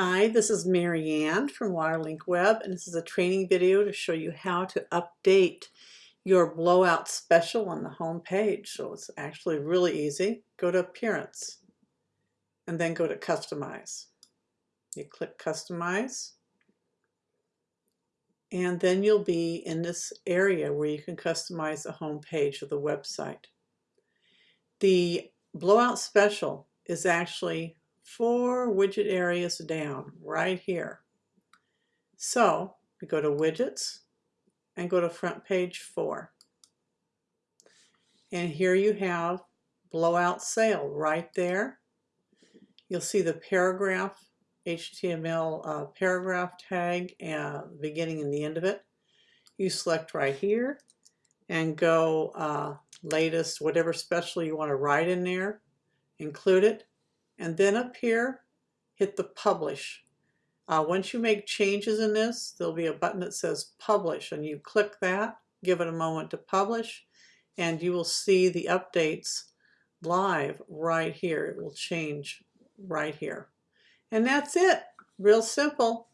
Hi, this is Mary Ann from Waterlink Web, and this is a training video to show you how to update your blowout special on the home page. So it's actually really easy. Go to Appearance, and then go to Customize. You click Customize, and then you'll be in this area where you can customize the home page of the website. The blowout special is actually four widget areas down right here. So we go to widgets and go to front page four. And here you have blowout sale right there. You'll see the paragraph, HTML uh, paragraph tag, uh, beginning and the end of it. You select right here and go uh, latest, whatever special you want to write in there, include it. And then up here, hit the publish. Uh, once you make changes in this, there'll be a button that says publish and you click that, give it a moment to publish, and you will see the updates live right here. It will change right here. And that's it. Real simple.